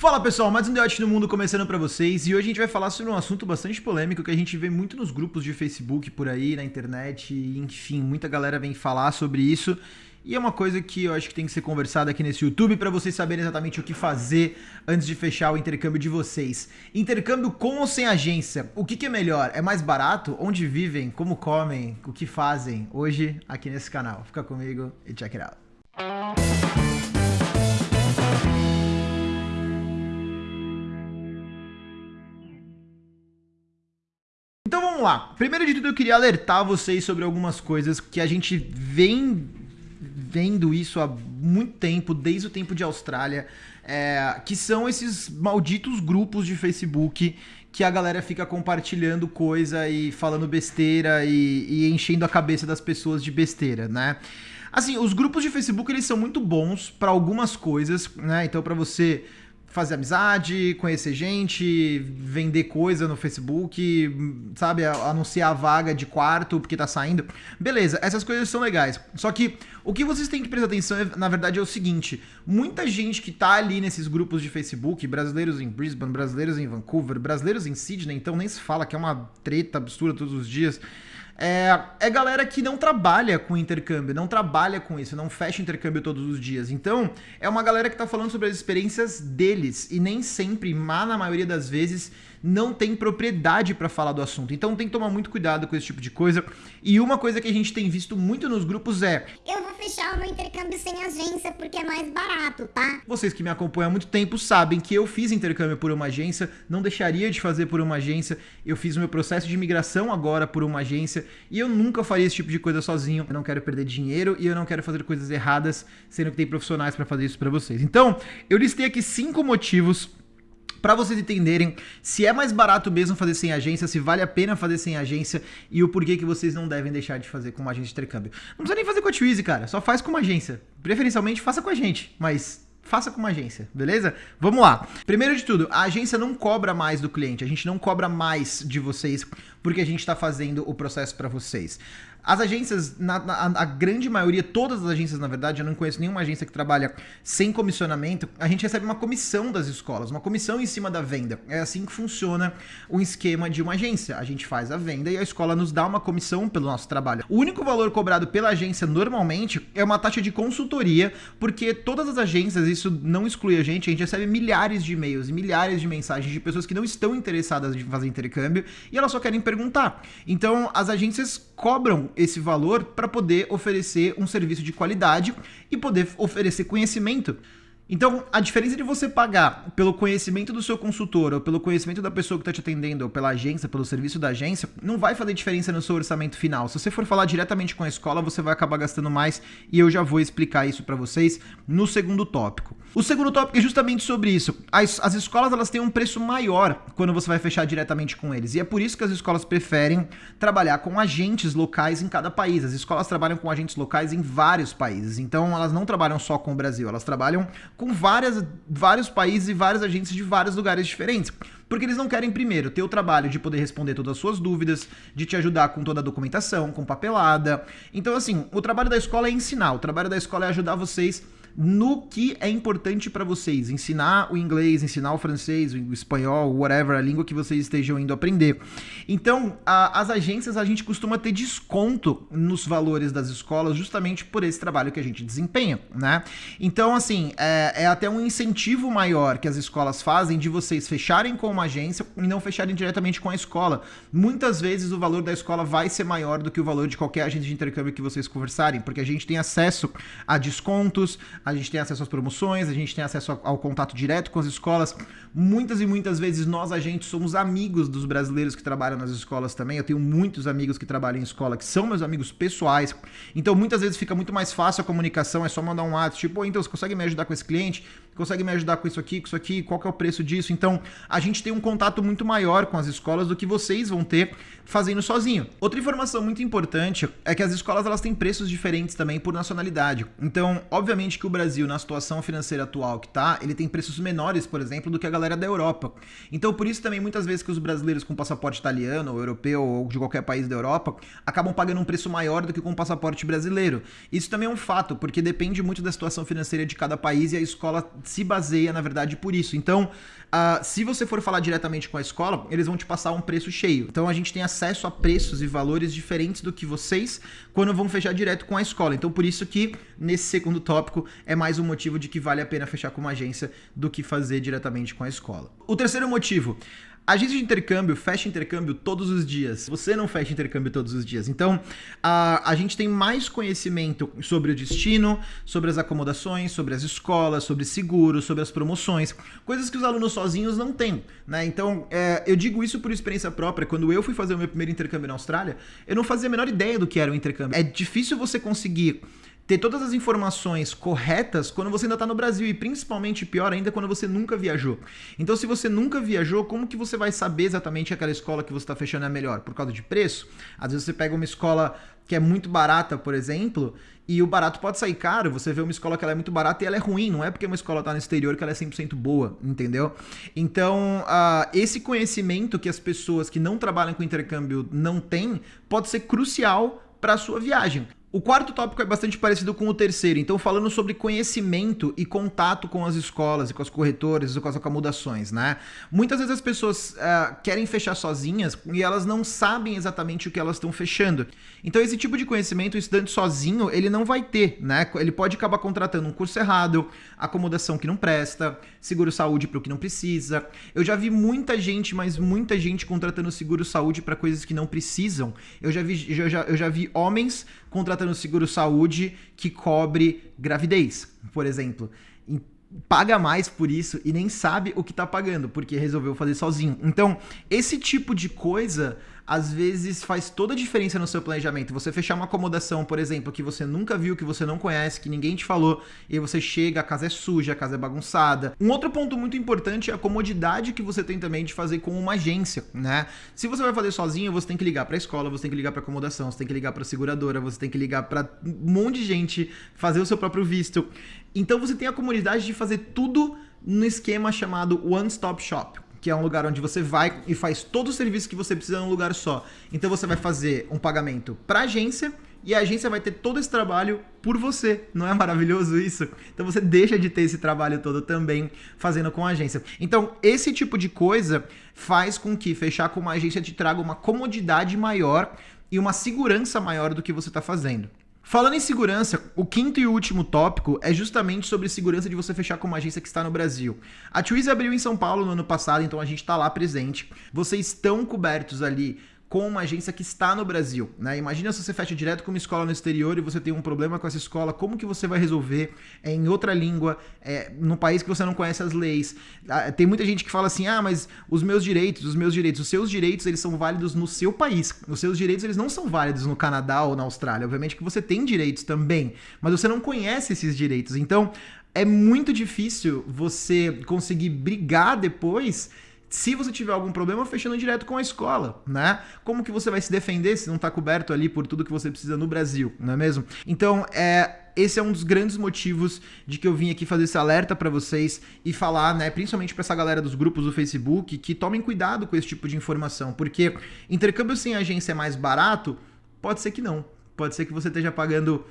Fala pessoal, mais um Deote no Mundo começando pra vocês e hoje a gente vai falar sobre um assunto bastante polêmico que a gente vê muito nos grupos de Facebook por aí, na internet, enfim, muita galera vem falar sobre isso e é uma coisa que eu acho que tem que ser conversada aqui nesse YouTube para vocês saberem exatamente o que fazer antes de fechar o intercâmbio de vocês. Intercâmbio com ou sem agência? O que, que é melhor? É mais barato? Onde vivem? Como comem? O que fazem? Hoje aqui nesse canal. Fica comigo e check it out. Vamos lá. Primeiro de tudo eu queria alertar vocês sobre algumas coisas que a gente vem vendo isso há muito tempo, desde o tempo de Austrália, é, que são esses malditos grupos de Facebook que a galera fica compartilhando coisa e falando besteira e, e enchendo a cabeça das pessoas de besteira, né? Assim, os grupos de Facebook eles são muito bons para algumas coisas, né? Então para você fazer amizade, conhecer gente, vender coisa no Facebook, sabe, anunciar a vaga de quarto porque tá saindo. Beleza, essas coisas são legais. Só que o que vocês têm que prestar atenção, é, na verdade, é o seguinte: muita gente que tá ali nesses grupos de Facebook, brasileiros em Brisbane, brasileiros em Vancouver, brasileiros em Sydney, então nem se fala que é uma treta absurda todos os dias. É, é galera que não trabalha com intercâmbio, não trabalha com isso, não fecha intercâmbio todos os dias. Então, é uma galera que tá falando sobre as experiências deles e nem sempre, mas na maioria das vezes, não tem propriedade para falar do assunto. Então tem que tomar muito cuidado com esse tipo de coisa. E uma coisa que a gente tem visto muito nos grupos é: Eu vou fechar o meu intercâmbio sem agência porque é mais barato, tá? Vocês que me acompanham há muito tempo sabem que eu fiz intercâmbio por uma agência, não deixaria de fazer por uma agência. Eu fiz o meu processo de imigração agora por uma agência e eu nunca faria esse tipo de coisa sozinho. Eu não quero perder dinheiro e eu não quero fazer coisas erradas, sendo que tem profissionais para fazer isso para vocês. Então, eu listei aqui cinco motivos para vocês entenderem se é mais barato mesmo fazer sem agência, se vale a pena fazer sem agência e o porquê que vocês não devem deixar de fazer com uma agência de intercâmbio. Não precisa nem fazer com a Twizy, cara, só faz com uma agência. Preferencialmente faça com a gente, mas faça com uma agência, beleza? Vamos lá. Primeiro de tudo, a agência não cobra mais do cliente, a gente não cobra mais de vocês porque a gente está fazendo o processo para vocês. As agências, na, na, a grande maioria, todas as agências, na verdade, eu não conheço nenhuma agência que trabalha sem comissionamento, a gente recebe uma comissão das escolas, uma comissão em cima da venda. É assim que funciona o esquema de uma agência. A gente faz a venda e a escola nos dá uma comissão pelo nosso trabalho. O único valor cobrado pela agência normalmente é uma taxa de consultoria, porque todas as agências, isso não exclui a gente, a gente recebe milhares de e-mails e milhares de mensagens de pessoas que não estão interessadas em fazer intercâmbio e elas só querem perguntar. Então, as agências cobram esse valor para poder oferecer um serviço de qualidade e poder oferecer conhecimento então, a diferença de você pagar pelo conhecimento do seu consultor, ou pelo conhecimento da pessoa que está te atendendo, ou pela agência, pelo serviço da agência, não vai fazer diferença no seu orçamento final. Se você for falar diretamente com a escola, você vai acabar gastando mais, e eu já vou explicar isso para vocês no segundo tópico. O segundo tópico é justamente sobre isso. As, as escolas elas têm um preço maior quando você vai fechar diretamente com eles, e é por isso que as escolas preferem trabalhar com agentes locais em cada país. As escolas trabalham com agentes locais em vários países, então elas não trabalham só com o Brasil, elas trabalham com várias, vários países e várias agências de vários lugares diferentes. Porque eles não querem, primeiro, ter o trabalho de poder responder todas as suas dúvidas, de te ajudar com toda a documentação, com papelada. Então, assim, o trabalho da escola é ensinar, o trabalho da escola é ajudar vocês no que é importante para vocês. Ensinar o inglês, ensinar o francês, o espanhol, whatever, a língua que vocês estejam indo aprender. Então, a, as agências, a gente costuma ter desconto nos valores das escolas justamente por esse trabalho que a gente desempenha, né? Então, assim, é, é até um incentivo maior que as escolas fazem de vocês fecharem com uma agência e não fecharem diretamente com a escola. Muitas vezes o valor da escola vai ser maior do que o valor de qualquer agência de intercâmbio que vocês conversarem, porque a gente tem acesso a descontos, a gente tem acesso às promoções, a gente tem acesso ao, contato direto com as escolas. Muitas e muitas vezes nós, agentes, somos amigos dos brasileiros que trabalham nas escolas também. Eu tenho muitos amigos que trabalham em escola que são meus amigos pessoais. Então, muitas vezes fica muito mais fácil a comunicação, é só mandar um WhatsApp, tipo, oh, então, você consegue me ajudar com esse cliente? Consegue me ajudar com isso aqui, com isso aqui? Qual que é o preço disso? Então, a gente tem um contato muito maior com as escolas do que vocês vão ter fazendo sozinho. Outra informação muito importante é que as escolas elas têm preços diferentes também por nacionalidade. Então, obviamente que o Brasil, na situação financeira atual que tá, ele tem preços menores, por exemplo, do que a galera da Europa. Então, por isso também, muitas vezes que os brasileiros com passaporte italiano, ou europeu, ou de qualquer país da Europa, acabam pagando um preço maior do que com o passaporte brasileiro. Isso também é um fato, porque depende muito da situação financeira de cada país e a escola se baseia, na verdade, por isso. Então, Uh, se você for falar diretamente com a escola, eles vão te passar um preço cheio. Então a gente tem acesso a preços e valores diferentes do que vocês quando vão fechar direto com a escola. Então por isso que nesse segundo tópico é mais um motivo de que vale a pena fechar com uma agência do que fazer diretamente com a escola. O terceiro motivo, Agência de intercâmbio fecha intercâmbio todos os dias. Você não fecha intercâmbio todos os dias. Então, a, a gente tem mais conhecimento sobre o destino, sobre as acomodações, sobre as escolas, sobre seguros, sobre as promoções, coisas que os alunos sozinhos não têm. Né? Então, é, eu digo isso por experiência própria. Quando eu fui fazer o meu primeiro intercâmbio na Austrália, eu não fazia a menor ideia do que era o intercâmbio. É difícil você conseguir ter todas as informações corretas quando você ainda está no Brasil e principalmente pior ainda quando você nunca viajou. Então, se você nunca viajou, como que você vai saber exatamente aquela escola que você está fechando é melhor? Por causa de preço? Às vezes você pega uma escola que é muito barata, por exemplo, e o barato pode sair caro. Você vê uma escola que ela é muito barata e ela é ruim. Não é porque uma escola está no exterior que ela é 100% boa, entendeu? Então, uh, esse conhecimento que as pessoas que não trabalham com intercâmbio não têm pode ser crucial para a sua viagem. O quarto tópico é bastante parecido com o terceiro, então falando sobre conhecimento e contato com as escolas e com as corretoras e com as acomodações, né? Muitas vezes as pessoas uh, querem fechar sozinhas e elas não sabem exatamente o que elas estão fechando. Então esse tipo de conhecimento o estudante sozinho ele não vai ter, né? Ele pode acabar contratando um curso errado, acomodação que não presta, seguro saúde para o que não precisa. Eu já vi muita gente, mas muita gente contratando seguro saúde para coisas que não precisam. Eu já vi, eu já, eu já vi homens contratando seguro saúde que cobre gravidez, por exemplo. E paga mais por isso e nem sabe o que está pagando, porque resolveu fazer sozinho. Então, esse tipo de coisa às vezes faz toda a diferença no seu planejamento. Você fechar uma acomodação, por exemplo, que você nunca viu, que você não conhece, que ninguém te falou, e você chega, a casa é suja, a casa é bagunçada. Um outro ponto muito importante é a comodidade que você tem também de fazer com uma agência, né? Se você vai fazer sozinho, você tem que ligar para a escola, você tem que ligar para acomodação, você tem que ligar para seguradora, você tem que ligar para um monte de gente, fazer o seu próprio visto. Então você tem a comodidade de fazer tudo no esquema chamado One Stop Shop que é um lugar onde você vai e faz todo o serviço que você precisa num lugar só. Então você vai fazer um pagamento para a agência e a agência vai ter todo esse trabalho por você. Não é maravilhoso isso? Então você deixa de ter esse trabalho todo também fazendo com a agência. Então, esse tipo de coisa faz com que fechar com uma agência te traga uma comodidade maior e uma segurança maior do que você está fazendo. Falando em segurança, o quinto e último tópico é justamente sobre segurança de você fechar com uma agência que está no Brasil. A Twizy abriu em São Paulo no ano passado, então a gente está lá presente. Vocês estão cobertos ali com uma agência que está no Brasil. Né? Imagina se você fecha direto com uma escola no exterior e você tem um problema com essa escola, como que você vai resolver é, em outra língua, é, num país que você não conhece as leis? Ah, tem muita gente que fala assim, ah, mas os meus direitos, os meus direitos, os seus direitos, eles são válidos no seu país. Os seus direitos, eles não são válidos no Canadá ou na Austrália. Obviamente que você tem direitos também, mas você não conhece esses direitos. Então, é muito difícil você conseguir brigar depois se você tiver algum problema, fechando direto com a escola, né? Como que você vai se defender se não está coberto ali por tudo que você precisa no Brasil, não é mesmo? Então, é, esse é um dos grandes motivos de que eu vim aqui fazer esse alerta para vocês e falar, né, principalmente para essa galera dos grupos do Facebook, que tomem cuidado com esse tipo de informação, porque intercâmbio sem agência é mais barato? Pode ser que não. Pode ser que você esteja pagando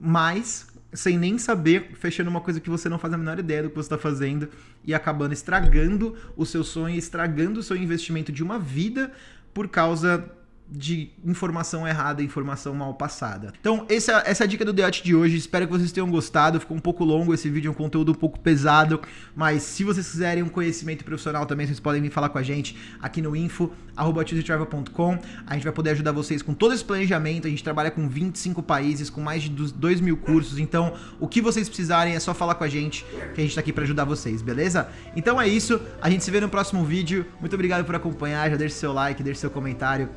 mais sem nem saber, fechando uma coisa que você não faz a menor ideia do que você está fazendo e acabando estragando o seu sonho, estragando o seu investimento de uma vida por causa de informação errada, informação mal passada. Então, essa, essa é a dica do Deote de hoje. Espero que vocês tenham gostado. Ficou um pouco longo esse vídeo, é um conteúdo um pouco pesado, mas se vocês quiserem um conhecimento profissional também, vocês podem vir falar com a gente aqui no info@tuesdaytravel.com. A gente vai poder ajudar vocês com todo esse planejamento. A gente trabalha com 25 países, com mais de 2 mil cursos. Então, o que vocês precisarem é só falar com a gente, que a gente tá aqui para ajudar vocês, beleza? Então é isso. A gente se vê no próximo vídeo. Muito obrigado por acompanhar. Já deixe seu like, deixe seu comentário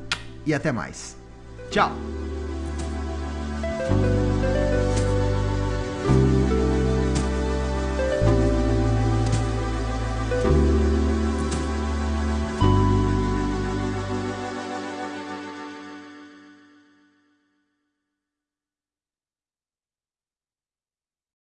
e até mais. Tchau!